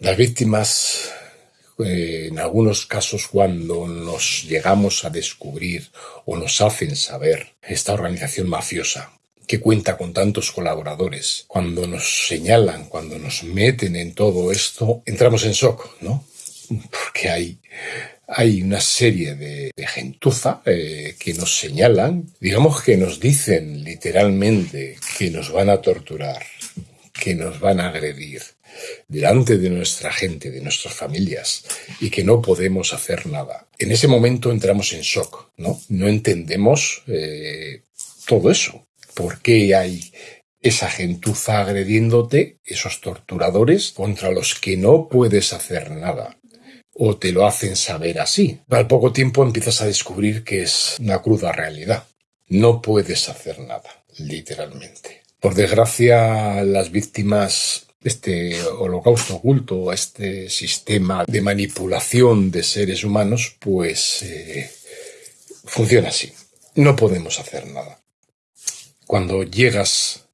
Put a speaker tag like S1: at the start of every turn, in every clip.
S1: Las víctimas, eh, en algunos casos cuando nos llegamos a descubrir o nos hacen saber esta organización mafiosa que cuenta con tantos colaboradores, cuando nos señalan, cuando nos meten en todo esto, entramos en shock, ¿no? Porque hay hay una serie de, gentuza eh, que nos señalan, digamos que nos dicen literalmente que nos van a torturar, que nos van a agredir delante de nuestra gente, de nuestras familias, y que no podemos hacer nada. En ese momento entramos en shock, ¿no? No entendemos eh, todo eso. ¿Por qué hay esa gentuza agrediéndote, esos torturadores contra los que no puedes hacer nada? o te lo hacen saber así. Al poco tiempo empiezas a descubrir que es una cruda realidad. No puedes hacer nada, literalmente. Por desgracia, las víctimas este holocausto oculto, este sistema de manipulación de seres humanos, pues eh, funciona así. No podemos hacer nada. Cuando llegas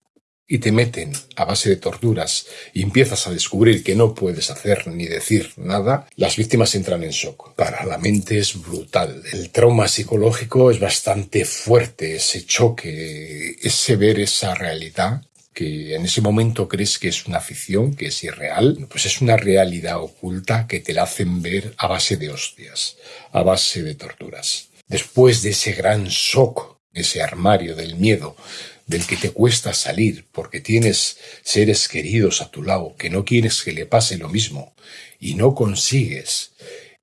S1: y te meten a base de torturas y empiezas a descubrir que no puedes hacer ni decir nada, las víctimas entran en shock. Para la mente es brutal. El trauma psicológico es bastante fuerte, ese choque, ese ver esa realidad que en ese momento crees que es una ficción, que es irreal, pues es una realidad oculta que te la hacen ver a base de hostias, a base de torturas. Después de ese gran shock, ese armario del miedo, del que te cuesta salir porque tienes seres queridos a tu lado que no quieres que le pase lo mismo y no consigues,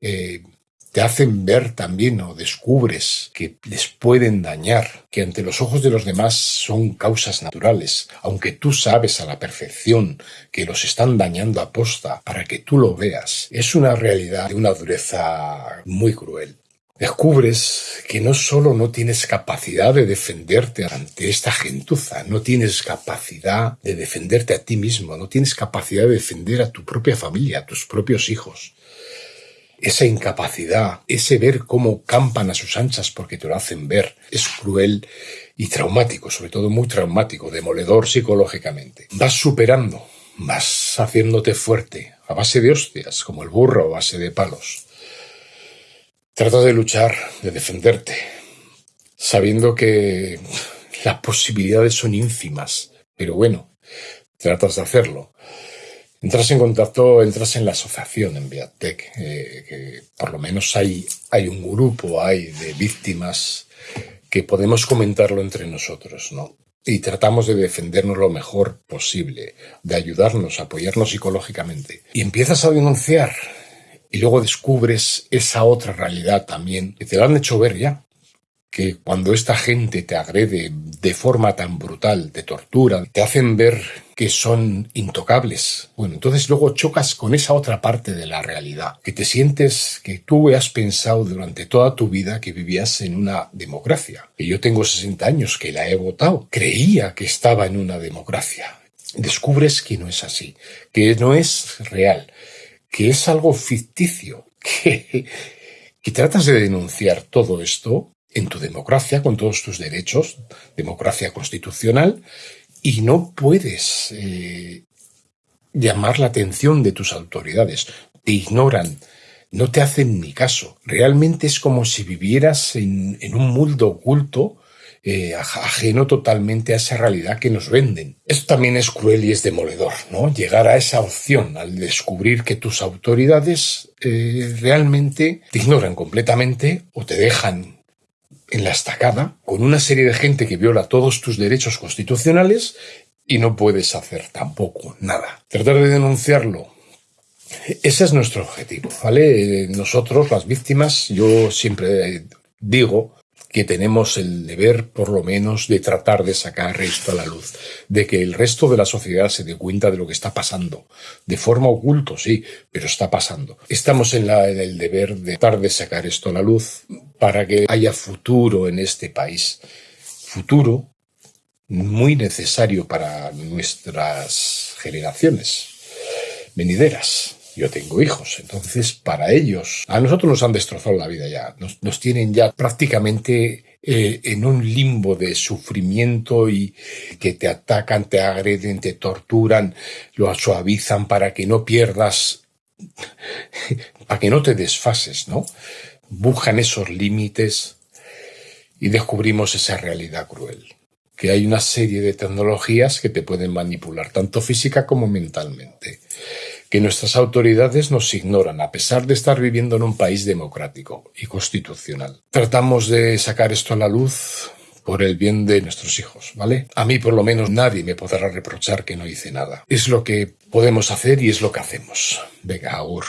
S1: eh, te hacen ver también o descubres que les pueden dañar, que ante los ojos de los demás son causas naturales, aunque tú sabes a la perfección que los están dañando a posta para que tú lo veas, es una realidad de una dureza muy cruel descubres que no solo no tienes capacidad de defenderte ante esta gentuza, no tienes capacidad de defenderte a ti mismo, no tienes capacidad de defender a tu propia familia, a tus propios hijos. Esa incapacidad, ese ver cómo campan a sus anchas porque te lo hacen ver, es cruel y traumático, sobre todo muy traumático, demoledor psicológicamente. Vas superando, vas haciéndote fuerte, a base de hostias, como el burro a base de palos Trata de luchar, de defenderte, sabiendo que las posibilidades son ínfimas, pero bueno, tratas de hacerlo. Entras en contacto, entras en la asociación en Viatec, eh, que por lo menos hay, hay un grupo, hay de víctimas que podemos comentarlo entre nosotros, ¿no? Y tratamos de defendernos lo mejor posible, de ayudarnos, apoyarnos psicológicamente. Y empiezas a denunciar, y luego descubres esa otra realidad también que te lo han hecho ver ya. Que cuando esta gente te agrede de forma tan brutal, te tortura, te hacen ver que son intocables. Bueno, entonces luego chocas con esa otra parte de la realidad, que te sientes que tú has pensado durante toda tu vida que vivías en una democracia. Que yo tengo 60 años, que la he votado. Creía que estaba en una democracia. Descubres que no es así, que no es real, que es algo ficticio, que, que tratas de denunciar todo esto en tu democracia, con todos tus derechos, democracia constitucional, y no puedes eh, llamar la atención de tus autoridades. Te ignoran, no te hacen ni caso. Realmente es como si vivieras en, un mundo oculto eh, ajeno totalmente a esa realidad que nos venden. Esto también es cruel y es demoledor, ¿no? Llegar a esa opción al descubrir que tus autoridades eh, realmente te ignoran completamente o te dejan en la estacada con una serie de gente que viola todos tus derechos constitucionales y no puedes hacer tampoco nada. Tratar de denunciarlo ese es nuestro objetivo, ¿vale? Nosotros, las víctimas, yo siempre digo que tenemos el deber, por lo menos, de tratar de sacar esto a la luz, de que el resto de la sociedad se dé cuenta de lo que está pasando, de forma oculto, sí, pero está pasando. Estamos en, la, en el deber de tratar de sacar esto a la luz para que haya futuro en este país. Futuro muy necesario para nuestras generaciones venideras yo tengo hijos, entonces para ellos, a nosotros nos han destrozado la vida ya, nos, tienen ya prácticamente eh, en un limbo de sufrimiento y que te atacan, te agreden, te torturan, lo suavizan para que no pierdas para que no te desfases, ¿no? Buscan esos límites y descubrimos esa realidad cruel, que hay una serie de tecnologías que te pueden manipular, tanto física como mentalmente, que nuestras autoridades nos ignoran, a pesar de estar viviendo en un país democrático y constitucional. Tratamos de sacar esto a la luz por el bien de nuestros hijos, ¿vale? A mí por lo menos nadie me podrá reprochar que no hice nada. Es lo que podemos hacer y es lo que hacemos. Venga, Agur.